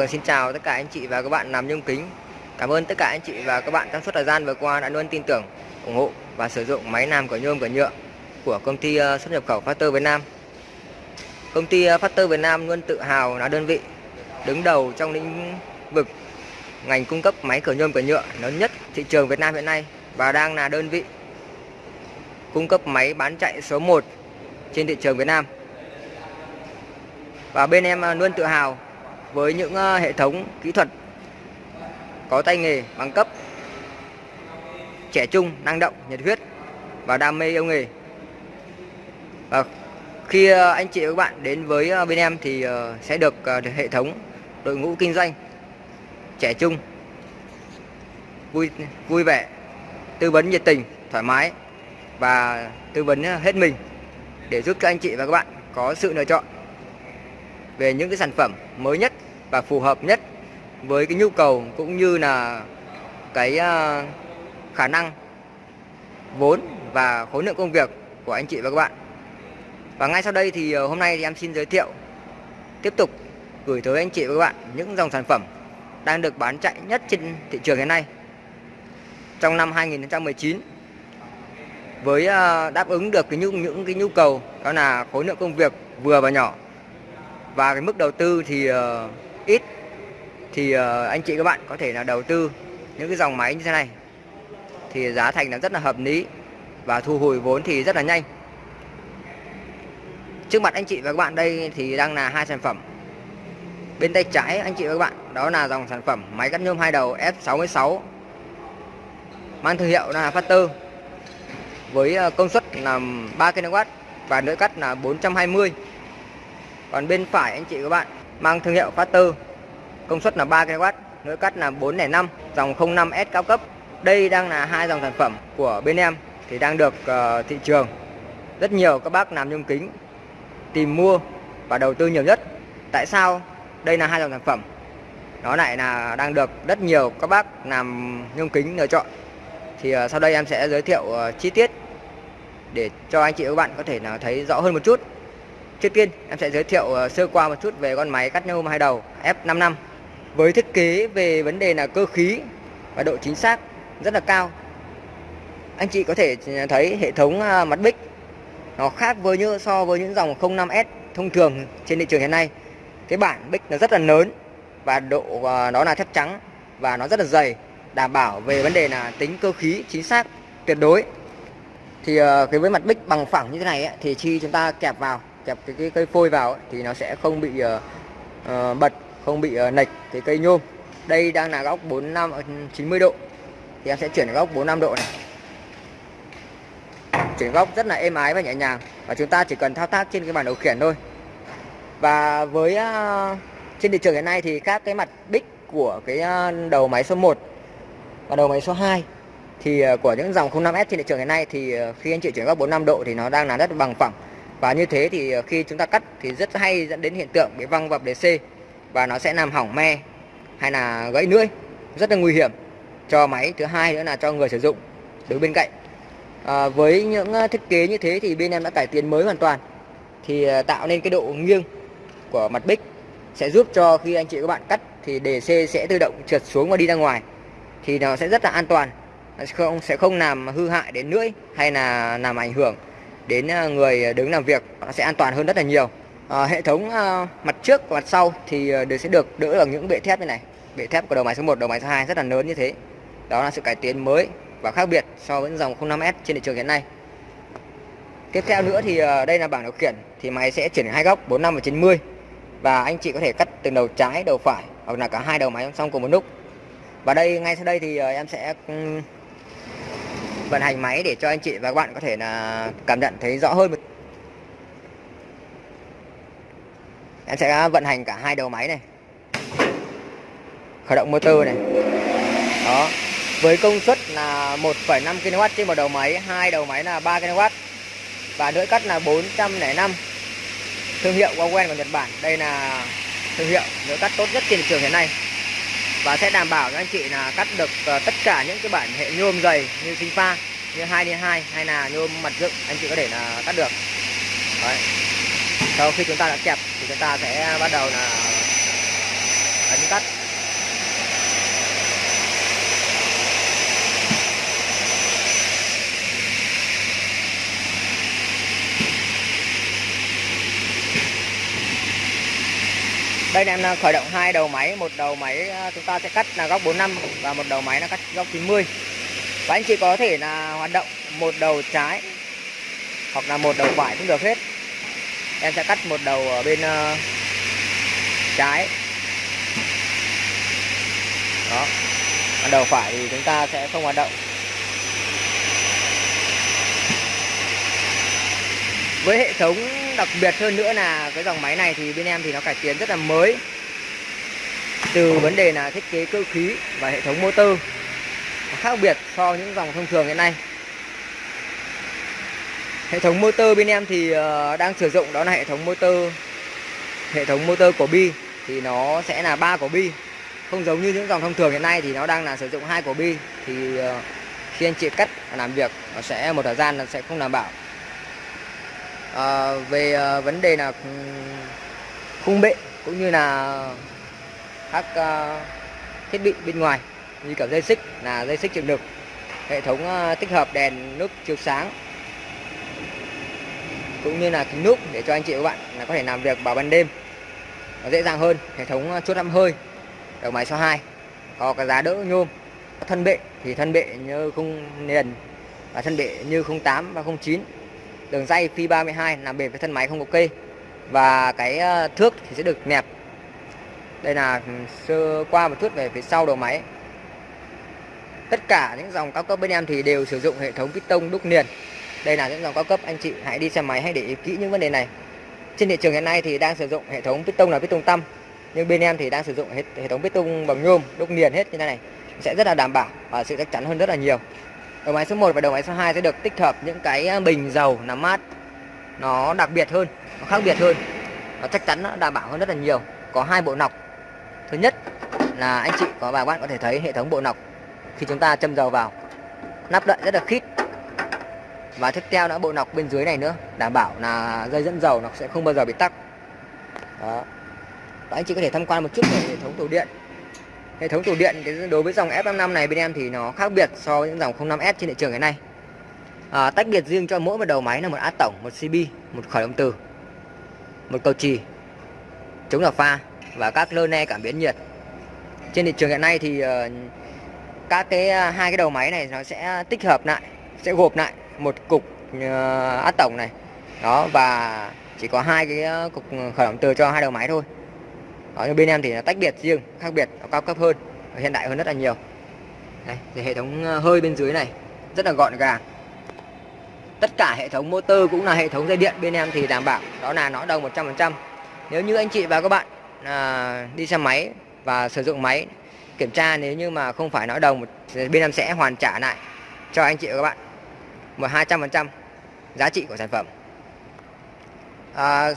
vâng, xin chào tất cả anh chị và các bạn làm nhôm kính. Cảm ơn tất cả anh chị và các bạn trong suốt thời gian vừa qua đã luôn tin tưởng, ủng hộ và sử dụng máy làm của nhôm của nhựa của công ty ờ, xuất nhập khẩu Factor Việt Nam. Công ty ờ, Factor Việt Nam luôn tự hào là đơn vị đứng đầu trong lĩnh vực ngành cung cấp máy cửa nhôm cửa nhựa lớn nhất thị trường Việt Nam hiện nay và đang là đơn vị cung cấp máy bán chạy số 1 trên thị trường Việt Nam. Và bên em ờ, luôn tự hào với những ờ, hệ thống kỹ thuật có tay nghề bằng cấp trẻ trung, năng động, nhiệt huyết và đam mê yêu nghề. Và khi ờ, anh chị và các bạn đến với ờ, bên em thì sẽ được hệ thống đội ngũ kinh doanh trẻ trung, vui vui vẻ, tư vấn nhiệt tình, thoải mái và tư vấn hết mình để giúp cho anh chị và các bạn có sự lựa chọn về những cái sản phẩm mới nhất và phù hợp nhất với cái nhu cầu cũng như là cái à, khả năng vốn và khối lượng công việc của anh chị và các bạn. Và ngay sau đây thì ờ, hôm nay thì em xin giới thiệu tiếp tục gửi tới anh chị và các bạn những dòng sản phẩm đang được bán chạy nhất trên thị trường hiện nay trong năm 2019 với à, đáp ứng được cái nhu những cái nhu cầu đó là khối lượng công việc vừa và nhỏ và cái mức đầu tư thì uh, ít, thì ờ, anh chị các bạn có thể là đầu tư những cái dòng máy như thế này. Thì giá thành nó rất là hợp lý và thu hồi vốn thì rất là nhanh. Trước mặt anh chị và các bạn đây thì đang là hai sản phẩm. Bên tay trái anh chị và các bạn, đó là dòng sản phẩm máy cắt nhôm hai đầu F66 mang thương hiệu là Factor, với ờ, công suất là 3 kW và lưỡi cắt là 420 còn bên phải anh chị các bạn mang thương hiệu Factor công suất là 3 kW lưỡi cắt là 405 dòng 05S cao cấp. Đây đang là hai dòng sản phẩm của bên em thì đang được uh, thị trường. Rất nhiều các bác làm nhôm kính tìm mua và đầu tư nhiều nhất. Tại sao? Đây là hai dòng sản phẩm. Nó lại là đang được rất nhiều các bác làm nhôm kính lựa chọn. Thì uh, sau đây em sẽ giới thiệu uh, chi tiết để cho anh chị và các bạn có thể là thấy rõ hơn một chút. Trước tiên em sẽ giới thiệu ờ, sơ qua một chút về con máy cắt nhôm hai đầu F55 với thiết kế về vấn đề là cơ khí và độ chính xác rất là cao. Anh chị có thể ừ, thấy hệ thống ờ, mặt bích nó khác với như so với những dòng 05S thông thường trên thị trường hiện nay. Cái bản bích nó rất là lớn và độ ờ, nó là thép trắng và nó rất là dày, đảm bảo về vấn đề là tính cơ khí chính xác tuyệt đối. Thì cái với mặt bích bằng phẳng như thế này ấy, thì khi chúng ta kẹp vào kẹp cái, cái cây phôi vào ấy, thì nó sẽ không bị uh, bật không bị ờ, uh, nệch cái cây nhôm. Đây đang là góc 45 90 độ. Thì em sẽ chuyển góc 45 độ này. Chuyển góc rất là êm ái và nhẹ nhàng. Và chúng ta chỉ cần thao tác trên cái bản điều khiển thôi. Và với uh, trên thị trường hiện nay thì các cái mặt bích của cái uh, đầu máy số 1 và đầu máy số 2 thì uh, của những dòng 05S trên thị trường hiện nay thì uh, khi anh chị chuyển góc 45 độ thì nó đang là rất bằng phẳng và như thế thì ờ, khi chúng ta cắt thì rất hay dẫn đến hiện tượng bị văng vập c. Và nó sẽ làm hỏng me hay là gãy lưỡi. Rất là nguy hiểm cho máy. Thứ hai nữa là cho người sử dụng đứng bên cạnh. À, với những ờ, thiết kế như thế thì bên em đã cải tiến mới hoàn toàn. Thì tạo nên cái độ nghiêng của mặt bích sẽ giúp cho khi anh chị các bạn cắt thì đề c sẽ tự động trượt xuống và đi ra ngoài. Thì nó sẽ rất là an toàn. Sẽ không sẽ không làm hư hại đến lưỡi hay là làm ảnh hưởng đến ờ, người đứng làm việc nó sẽ an toàn hơn rất là nhiều. À, hệ thống à, mặt trước và mặt sau thì đều sẽ được đỡ bằng những bệ thép như này. Bệ thép của đầu máy số 1 đầu máy số 2 rất là lớn như thế. Đó là sự cải tiến mới và khác biệt so với dòng 05S trên thị trường hiện nay. Tiếp theo nữa thì đây là bảng điều khiển thì máy sẽ chuyển hai góc 45 và 90 và anh chị có thể cắt từ đầu trái đầu phải hoặc là cả hai đầu máy song cùng một lúc và đây ngay sau đây thì em sẽ vận hành máy để cho anh chị và các bạn có thể là cảm nhận thấy rõ hơn em sẽ vận hành cả hai đầu máy này. Khởi động motor này. Đó. Với công suất là 1,5 kW trên một đầu máy hai đầu máy là 3 kW và lưỡi cắt là 405 thương hiệu Wawen của Nhật Bản đây là thương hiệu lưỡi cắt tốt nhất trên thị trường hiện nay và sẽ đảm bảo cho anh chị là cắt được ờ, tất cả những cái bản hệ nhôm dày như sinh pha, như 2 x 2 hay là nhôm mặt dựng, anh chị có thể là cắt được Đấy. sau khi chúng ta đã kẹp thì chúng ta sẽ bắt đầu là ấn cắt đây em đang khởi động hai đầu máy. Một đầu máy ờ, chúng ta sẽ cắt là góc 45 và một đầu máy là cắt góc 90 và anh chị có thể là hoạt động một đầu trái hoặc là một đầu phải cũng được hết. Em sẽ cắt một đầu ở bên uh, trái. Đó. Đầu phải thì chúng ta sẽ không hoạt động. Với hệ thống đặc biệt hơn nữa là cái dòng máy này thì bên em thì nó cải tiến rất là mới. Từ vấn đề là thiết kế cơ khí và hệ thống motor. Khác biệt so với những dòng thông thường hiện nay. Hệ thống motor bên em thì ờ, đang sử dụng đó là hệ thống motor hệ thống motor của bi. Thì nó sẽ là ba của bi. Không giống như những dòng thông thường hiện nay thì nó đang là sử dụng hai của bi. Thì ờ, khi anh chị cắt làm việc nó sẽ một thời gian nó sẽ không đảm bảo à, về à, vấn đề là ừ, khung bệ cũng như là các à, thiết bị bên ngoài như kiểu dây xích là dây xích chịu lực hệ thống à, tích hợp đèn nước chiếu sáng cũng như là kính núp để cho anh chị và các bạn là có thể làm việc vào ban đêm nó dễ dàng hơn hệ thống chốt âm hơi đầu máy số 2 có cái giá đỡ nhôm. Thân bệ thì thân bệ như không nền và thân bệ như 08 và 09 đường dây phi 32 làm bền với thân máy không có kê và cái ờ, thước thì sẽ được nẹp. Đây là ừ, sơ qua một chút về phía sau đầu máy. Tất cả những dòng cao cấp bên em thì đều sử dụng hệ thống piston đúc liền. Đây là những dòng cao cấp anh chị hãy đi xe máy hãy để ý kỹ những vấn đề này. Trên thị trường hiện nay thì đang sử dụng hệ thống piston là piston tăm, nhưng bên em thì đang sử dụng hệ thống piston bằng nhôm đúc liền hết như thế này. Sẽ rất là đảm bảo và sự chắc chắn hơn rất là nhiều đầu máy số 1 và đầu máy số 2 sẽ được tích hợp những cái à, bình dầu làm mát. Nó đặc biệt hơn, nó khác biệt hơn. Nó chắc chắn nó đảm bảo hơn rất là nhiều. Có hai bộ nọc. Thứ nhất là anh chị có bà bạn có thể thấy hệ thống bộ nọc khi chúng ta châm dầu vào. Nắp đậy rất là khít. Và tiếp theo nữa, bộ nọc bên dưới này nữa, đảm bảo là dây dẫn dầu nó sẽ không bao giờ bị tắc. Đó. Đó anh chị có thể tham quan một chút về hệ thống tủ điện hệ thống tủ điện đối với dòng F55 này bên em thì nó khác biệt so với những dòng 05S trên thị trường hiện nay. À, tách biệt riêng cho mỗi một đầu máy là một át tổng một CB một khởi động từ một cầu trì chống đảo pha và các lơ ne cảm biến nhiệt. Trên thị trường hiện nay thì uh, các cái uh, hai cái đầu máy này nó sẽ tích hợp lại sẽ gộp lại một cục ờ, uh, át tổng này. Đó và chỉ có hai cái uh, cục khởi động từ cho hai đầu máy thôi đó, nhưng bên em thì tách biệt riêng khác biệt nó cao cấp hơn hiện đại hơn rất là nhiều. Đây thì hệ thống ờ, hơi bên dưới này rất là gọn gàng. Tất cả hệ thống motor cũng là hệ thống dây điện bên em thì đảm bảo đó là nó đồng 100% nếu như anh chị và các bạn à, đi xe máy và sử dụng máy kiểm tra nếu như mà không phải nói đồng bên em sẽ hoàn trả lại cho anh chị và các bạn một 200% giá trị của sản phẩm. À,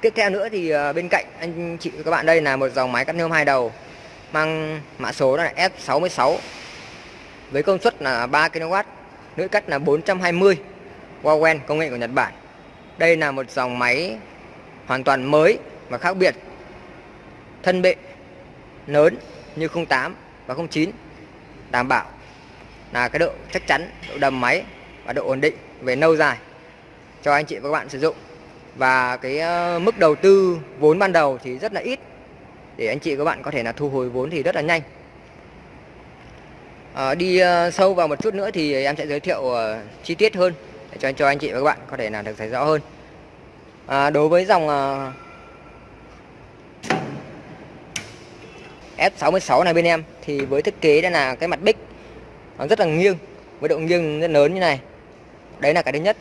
Tiếp theo nữa thì ờ, bên cạnh anh chị các bạn đây là một dòng máy cắt nhôm hai đầu mang mã số là F66 với công suất là 3 kW, lưỡi cắt là 420 Wawen công nghệ của Nhật Bản. Đây là một dòng máy hoàn toàn mới và khác biệt. Thân bệ lớn như 08 và 09 đảm bảo là cái độ chắc chắn, độ đầm máy và độ ổn định về lâu dài cho anh chị và các bạn sử dụng và cái ờ, mức đầu tư vốn ban đầu thì rất là ít. Để anh chị các bạn có thể là thu hồi vốn thì rất là nhanh. À, đi ờ, sâu vào một chút nữa thì em sẽ giới thiệu chi tiết hơn để cho cho anh chị và các bạn có thể là được thấy rõ hơn. À, đối với dòng F66 này bên em thì với thiết kế đây là cái mặt bích nó rất là nghiêng với độ nghiêng rất lớn như này. Đấy là cái thứ nhất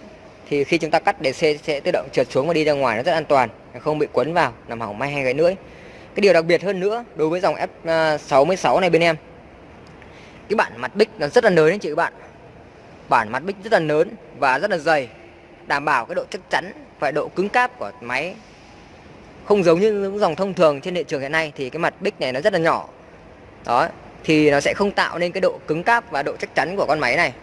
thì khi chúng ta cắt để xe sẽ tự động trượt xuống và đi ra ngoài nó rất an toàn, không bị quấn vào làm hỏng may hay gãy lưỡi. Cái điều đặc biệt hơn nữa đối với dòng F66 này bên em, cái bản mặt bích nó rất là lớn đấy chị các bạn. Bản mặt bích rất là lớn và rất là dày, đảm bảo cái độ chắc chắn và độ cứng cáp của máy. Không giống như những dòng thông thường trên thị trường hiện nay thì cái mặt bích này nó rất là nhỏ. Đó, thì nó sẽ không tạo nên cái độ cứng cáp và độ chắc chắn của con máy này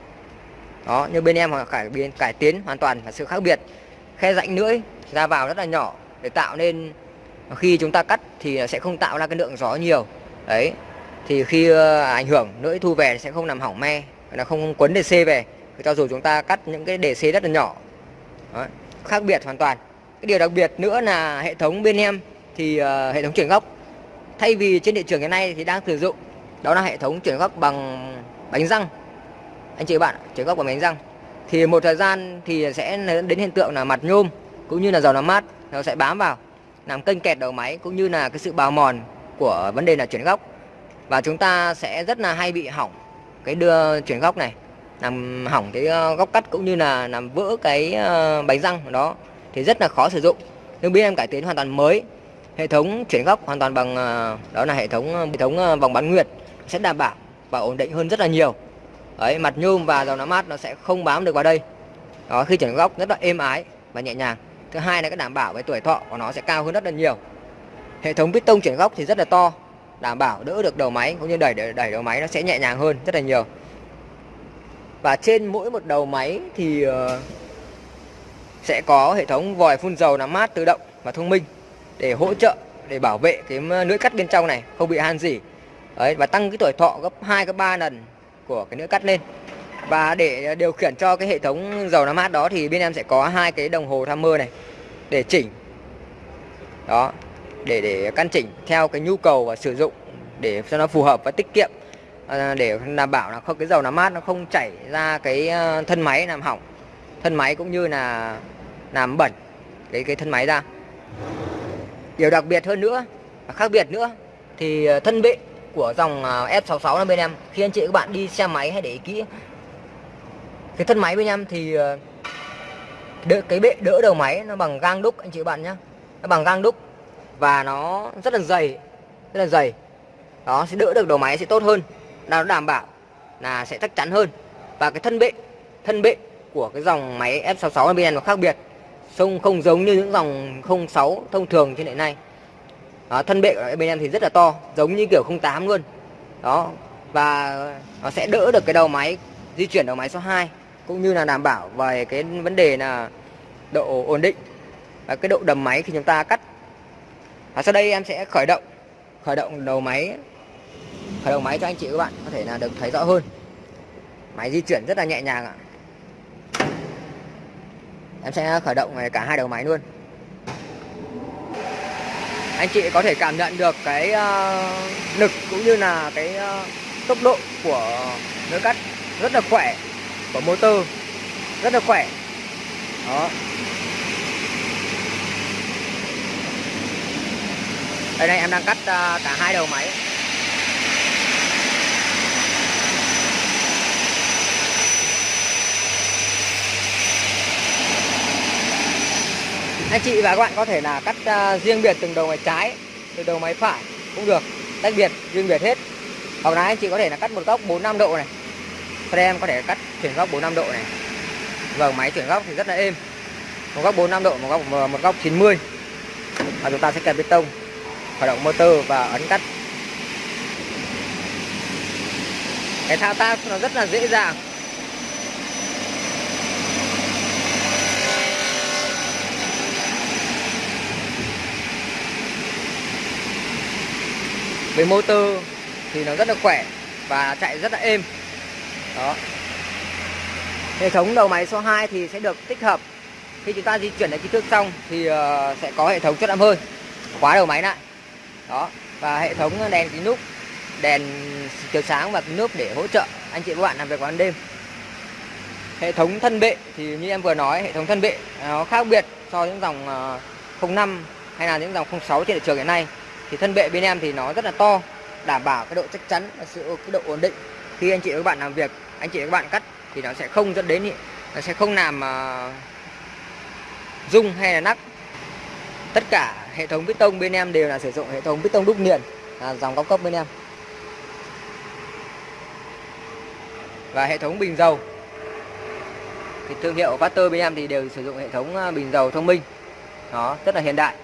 đó như bên em họ cải biến cải tiến hoàn toàn và sự khác biệt. Khe rãnh lưỡi ra vào rất là nhỏ để tạo nên khi chúng ta cắt thì sẽ không tạo ra cái lượng gió nhiều. Đấy thì khi ờ, ảnh hưởng lưỡi thu về sẽ không làm hỏng me là không quấn DC về. Cho dù chúng ta cắt những cái DC rất là nhỏ. Đó. khác biệt hoàn toàn. Cái điều đặc biệt nữa là hệ thống bên em thì uh, hệ thống chuyển góc. Thay vì trên thị trường hiện nay thì đang sử dụng đó là hệ thống chuyển góc bằng bánh răng anh chị bạn chuyển góc của bánh răng. Thì một thời gian thì sẽ đến hiện tượng là mặt nhôm, cũng như là dầu làm mát, nó sẽ bám vào, làm kênh kẹt đầu máy, cũng như là cái sự bào mòn của vấn đề là chuyển góc và chúng ta sẽ rất là hay bị hỏng cái đưa chuyển góc này, làm hỏng cái ờ, góc cắt cũng như là làm vỡ cái ờ, bánh răng đó, thì rất là khó sử dụng. Nhưng bên em cải tiến hoàn toàn mới, hệ thống chuyển góc hoàn toàn bằng ờ, đó là hệ thống hệ thống vòng bán nguyệt, sẽ đảm bảo và ổn định hơn rất là nhiều đấy mặt nhôm và dầu nám mát nó sẽ không bám được vào đây. Đó khi chuyển góc rất là êm ái và nhẹ nhàng. Thứ hai là cái đảm bảo về tuổi thọ của nó sẽ cao hơn rất là nhiều. Hệ thống piston chuyển góc thì rất là to đảm bảo đỡ được đầu máy cũng như đẩy đẩy đầu máy nó sẽ nhẹ nhàng hơn rất là nhiều. Và trên mỗi một đầu máy thì ờ, sẽ có hệ thống vòi phun dầu làm mát tự động và thông minh để hỗ trợ để bảo vệ cái ờ, lưỡi cắt bên trong này không bị han gì Đấy, và tăng cái tuổi thọ gấp 2 gấp 3 lần của cái nữa cắt lên. Và để điều khiển cho cái hệ thống dầu làm mát đó thì bên em sẽ có hai cái đồng hồ tham mơ này để chỉnh. Đó để để căn chỉnh theo cái nhu cầu và sử dụng để cho nó phù hợp và tiết kiệm à, để đảm bảo là không cái dầu làm mát nó không chảy ra cái à, thân máy làm hỏng thân máy cũng như là làm bẩn cái cái thân máy ra. Điều đặc biệt hơn nữa và khác biệt nữa thì à, thân bệ của dòng à, F66 là bên em. Khi anh chị các bạn đi xe máy hãy để ý kỹ. Cái thân máy bên em thì à, đỡ, cái bệ đỡ đầu máy nó bằng gang đúc anh chị các bạn nhé nó bằng gang đúc và nó rất là dày rất là dày. Đó sẽ đỡ được đầu máy sẽ tốt hơn. Nó đảm bảo là sẽ chắc chắn hơn. Và cái thân bệ thân bệ của cái dòng máy F66 bên em nó khác biệt. Không không giống như những dòng 06 thông thường trên hiện nay à, thân bệ của bên em thì rất là to giống như kiểu 08 luôn. Đó và nó sẽ đỡ được cái đầu máy di chuyển đầu máy số 2 cũng như là đảm bảo về cái vấn đề là độ ổn định. Và cái độ đầm máy khi chúng ta cắt. Và sau đây em sẽ khởi động khởi động đầu máy khởi động máy cho anh chị các bạn có thể là được thấy rõ hơn. Máy di chuyển rất là nhẹ nhàng ạ. Em sẽ khởi động cả hai đầu máy luôn anh chị có thể cảm nhận được cái uh, lực cũng như là cái uh, tốc độ của lưỡi cắt rất là khỏe của motor rất là khỏe. Đó. Đây này em đang cắt uh, cả hai đầu máy. Anh chị và các bạn có thể là cắt uh, riêng biệt từng đầu máy trái từ đầu máy phải cũng được tách biệt riêng biệt hết. Hoặc là anh chị có thể là cắt một góc 4 5 độ này. Sau đây em có thể cắt chuyển góc 4 5 độ này. Vâng máy chuyển góc thì rất là êm. Một góc 4 5 độ một góc ờ, một góc 90 và chúng ta sẽ kẹp bê tông khởi động motor và ấn cắt. Cái thao tác nó rất là dễ dàng. Với motor thì nó rất là khỏe và chạy rất là êm. Đó. Hệ thống đầu máy số 2 thì sẽ được tích hợp. Khi chúng ta di chuyển đến kích thước xong thì ờ, sẽ có hệ thống chốt đạm hơi. Khóa đầu máy lại. Đó. Và hệ thống đèn kính núp, đèn chiếu sáng và kính núp để hỗ trợ anh chị và bạn làm việc vào ban đêm. Hệ thống thân bệ thì như em vừa nói, hệ thống thân bệ, nó khác biệt so với những dòng ờ, 05 hay là những dòng 06 trên thị trường hiện nay thì thân bệ bên em thì nó rất là to đảm bảo cái độ chắc chắn và sự cái độ ổn định. Khi anh chị và các bạn làm việc anh chị và các bạn cắt thì nó sẽ không dẫn đến nó sẽ không làm uh, rung hay là nắc tất cả hệ thống piston bên em đều là sử dụng hệ thống piston đúc liền là dòng cao cấp bên em. Và hệ thống bình dầu. Thì thương hiệu Vaster bên em thì đều sử dụng hệ thống à, bình dầu thông minh. Nó rất là hiện đại.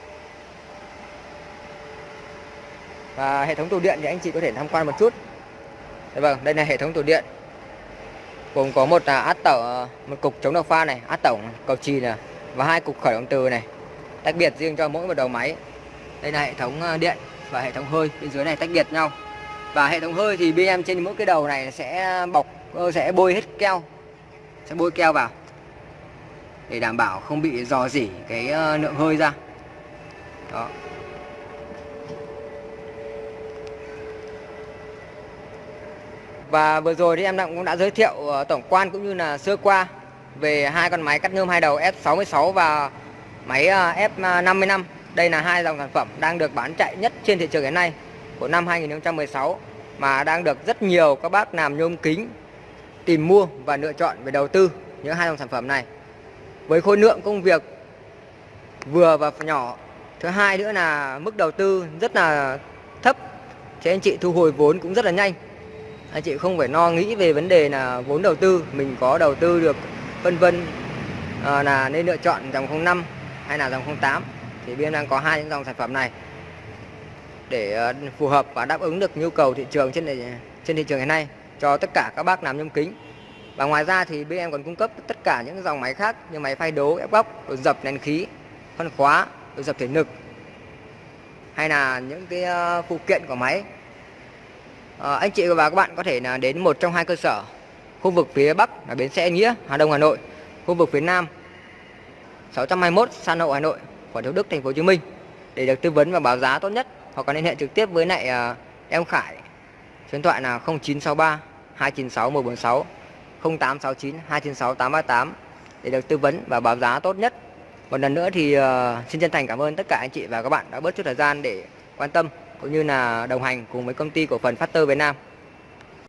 Và hệ thống tủ điện thì anh chị có thể tham quan một chút. Dạ vâng đây là hệ thống tủ điện. Gồm có một là át tẩu ờ, một cục chống độc pha này, át tổng cầu trì này, và hai cục khởi động từ này. Tách biệt riêng cho mỗi một đầu máy. Đây là hệ thống ờ, điện và hệ thống hơi. Bên dưới này tách biệt nhau. Và hệ thống hơi thì bên em trên mỗi cái đầu này sẽ bọc ờ, sẽ bôi hết keo. Sẽ bôi keo vào. Để đảm bảo không bị dò dỉ cái lượng hơi ra. Đó. Và vừa rồi thì em cũng đã giới thiệu ờ, tổng quan cũng như là sơ qua về hai con máy cắt nhôm hai đầu S66 và máy ờ, F55. Đây là hai dòng sản phẩm đang được bán chạy nhất trên thị trường hiện nay của năm 2016 mà đang được rất nhiều các bác làm nhôm kính, tìm mua và lựa chọn về đầu tư những hai dòng sản phẩm này. Với khối lượng công việc vừa và nhỏ. Thứ hai nữa là mức đầu tư rất là thấp. thì anh chị thu hồi vốn cũng rất là nhanh anh chị không phải lo nghĩ về vấn đề là vốn đầu tư mình có đầu tư được vân vân à, là nên lựa chọn dòng 05 hay là dòng 08 thì bên đang có hai những dòng sản phẩm này để à, phù hợp và đáp ứng được nhu cầu thị trường trên trên thị trường hiện nay cho tất cả các bác làm nhôm kính. Và ngoài ra thì bên em còn cung cấp tất cả những dòng máy khác như máy phay đố ép góc đồ dập nén khí phân khóa đồ dập thể lực hay là những cái à, phụ kiện của máy à, anh chị và các bạn có thể là đến một trong hai cơ sở. Khu vực phía Bắc là bến xe Nghĩa Hà Đông Hà Nội. Khu vực phía Nam 621 San Hậu Hà Nội quận Thủ Đức Thành phố Hồ Chí Minh. Để được tư vấn và báo giá tốt nhất hoặc có liên hệ trực tiếp với lại à, em Khải số điện thoại là 0963 296 146 0869 296 838 để được tư vấn và báo giá tốt nhất. Một lần nữa thì uh, xin chân thành cảm ơn tất cả anh chị và các bạn đã bớt chút thời gian để quan tâm cũng như là đồng hành cùng với công ty cổ phần Factor Việt Nam.